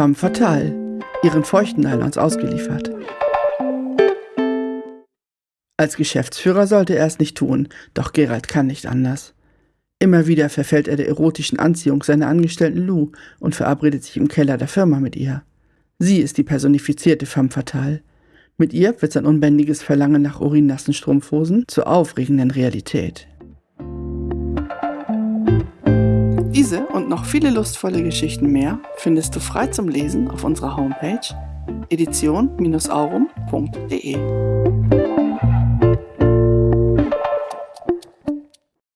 Femme fatale, ihren feuchten Nylons ausgeliefert. Als Geschäftsführer sollte er es nicht tun, doch Gerald kann nicht anders. Immer wieder verfällt er der erotischen Anziehung seiner Angestellten Lou und verabredet sich im Keller der Firma mit ihr. Sie ist die personifizierte femme fatale. Mit ihr wird sein unbändiges Verlangen nach urinnassen Strumpfhosen zur aufregenden Realität. Diese und noch viele lustvolle Geschichten mehr findest du frei zum Lesen auf unserer Homepage edition-aurum.de.